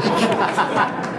ハハハハ!